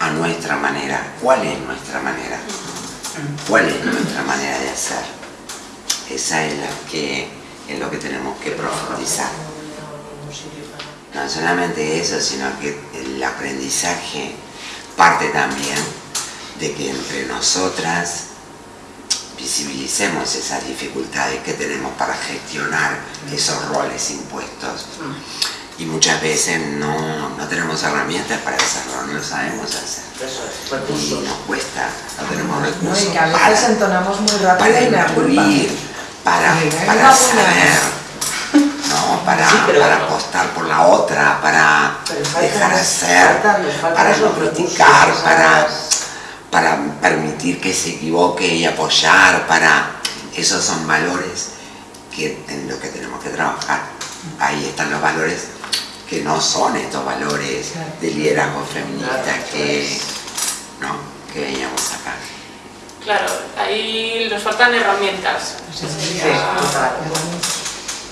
a nuestra manera? ¿Cuál es nuestra manera? ¿Cuál es nuestra manera de hacer? Esa es la que es lo que tenemos que profundizar. No solamente eso, sino que el aprendizaje parte también de que entre nosotras visibilicemos esas dificultades que tenemos para gestionar esos roles impuestos. Y muchas veces no, no tenemos herramientas para hacerlo, no lo sabemos hacer. Y nos cuesta, no tenemos No, recursos y que a para, veces entonamos muy rápido para y me para, para saber, ¿no? para, Sí, para apostar por la otra, para dejar hacer, para no criticar, para, para permitir que se equivoque y apoyar, para... Esos son valores que, en los que tenemos que trabajar. Ahí están los valores que no son estos valores de liderazgo feminista que, ¿no? que veíamos acá. Claro, ahí nos faltan herramientas.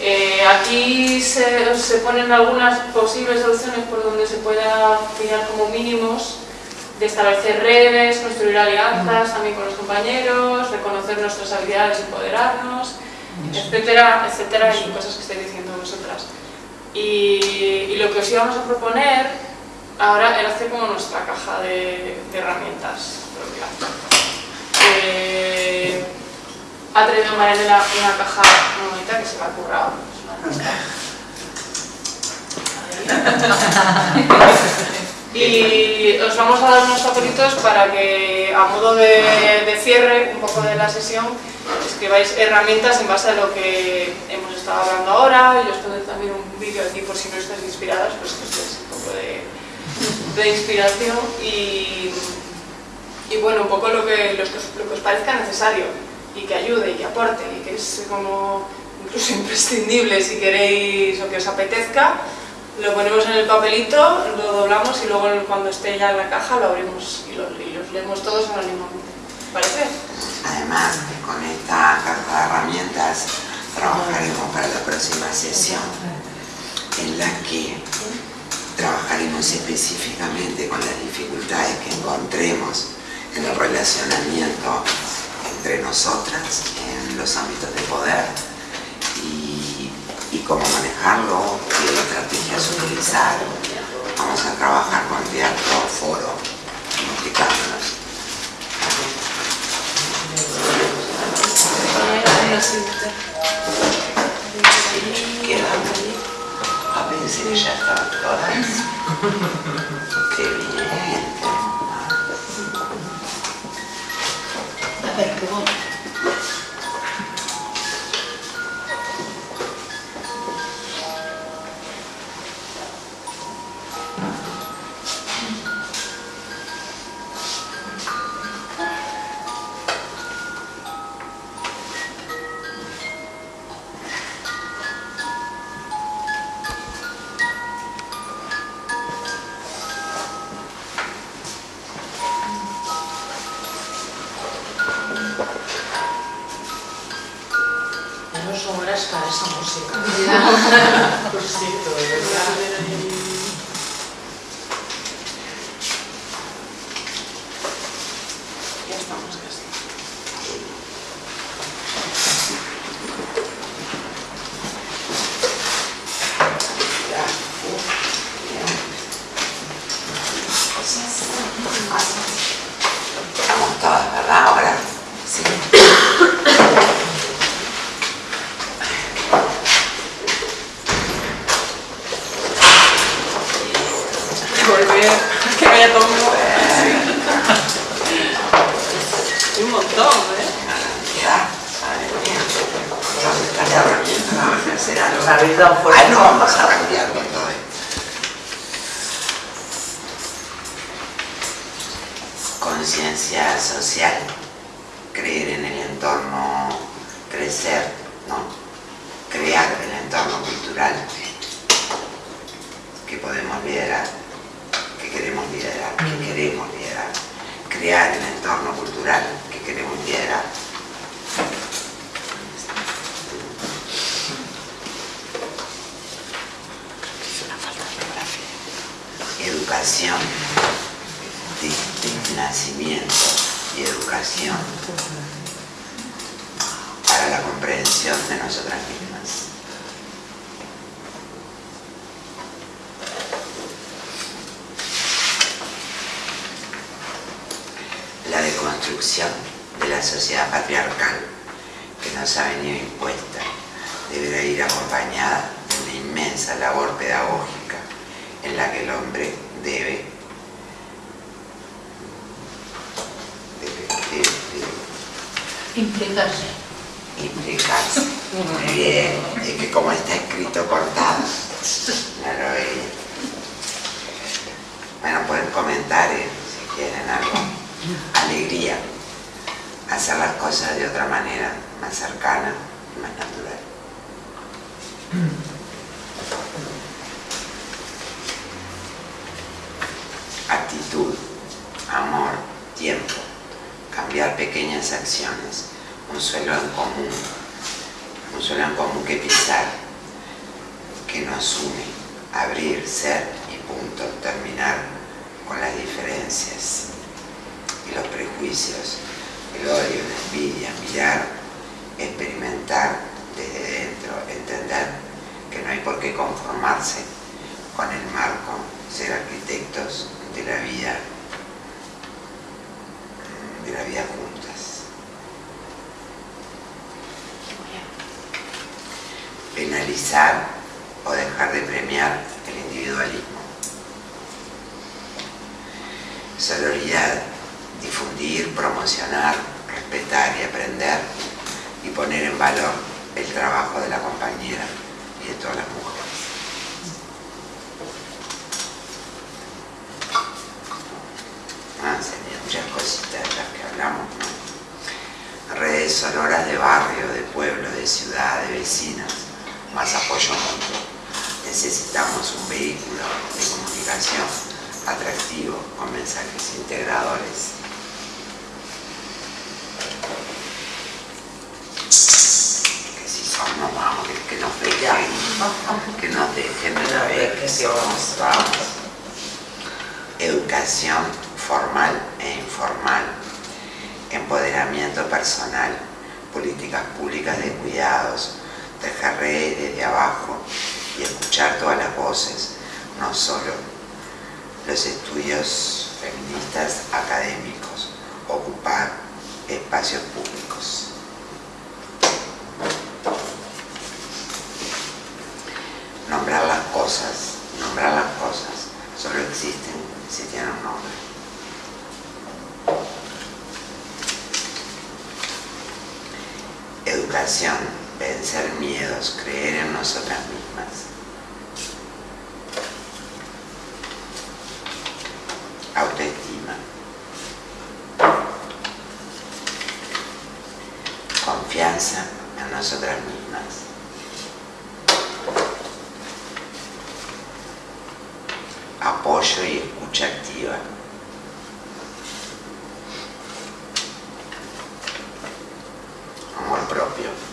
Eh, aquí se, se ponen algunas posibles soluciones por donde se pueda tirar como mínimos de establecer redes, construir alianzas también con los compañeros, reconocer nuestras habilidades y empoderarnos, etcétera, etcétera, y cosas que estáis diciendo vosotras. Y, y lo que os íbamos a proponer ahora era hacer como nuestra caja de, de herramientas propia. Ha traído Marianela una caja muy bonita que se la ha currado. Y os vamos a dar unos papelitos para que, a modo de, de cierre un poco de la sesión, escribáis herramientas en base a lo que hemos estado hablando ahora. Y os pondré también un vídeo aquí por si no estáis inspiradas, pues que des un poco de, de inspiración. Y, y bueno, un poco lo que, lo que os- lo que os parezca necesario y que ayude y que aporte y que es como incluso imprescindible si queréis o que os apetezca, lo ponemos en el papelito, lo doblamos y luego cuando esté ya en la caja lo abrimos y, lo- y los leemos todos anónimamente. ¿Parece? Además, con esta caja de herramientas trabajaremos para la próxima sesión en la que trabajaremos específicamente con las dificultades que encontremos en el relacionamiento entre nosotras en los ámbitos de poder y, y cómo manejarlo, qué estrategias utilizar. Vamos a trabajar con teatro, foro, implicándonos. Quedan a veces ya están todas. Qué bien. A ver, y educación para la comprensión de nosotras mismas. La deconstrucción de la sociedad patriarcal que nos ha venido impuesta deberá ir acompañada de una inmensa labor pedagógica en la que el hombre Implicarse. implicarse. Muy bien, es que como está escrito cortado, lo veía. Bueno, pueden comentar eh, si quieren algo. Alegría. Hacer las cosas de otra manera, más cercana y más natural. actitud, amor, tiempo, cambiar acciones, un suelo en común, un suelo en común que pisar, que nos une, abrir, ser y punto, terminar con las diferencias y los prejuicios, el odio, la envidia, mirar, experimentar desde dentro, entender que no hay por qué conformarse con el marco, ser arquitectos de la vida, de la vida Penalizar o dejar de premiar el individualismo. Sororidad, difundir, promocionar, respetar y aprender y poner en valor el trabajo de la compañera y de todas las mujeres. Ah, serían muchas cositas de las que hablamos, ¿no? Redes sonoras de barrio, de pueblo, de ciudad, de vecinas, más apoyo. Mutuo. Necesitamos un vehículo de comunicación atractivo, con mensajes integradores. Que si somos, vamos, que, nos dejen, que nos dejen una vez que somos, vamos. Educación formal e informal, empoderamiento personal, políticas públicas de cuidados, redes desde abajo y escuchar todas las voces, no solo los estudios feministas académicos, ocupar espacios públicos. 같아요.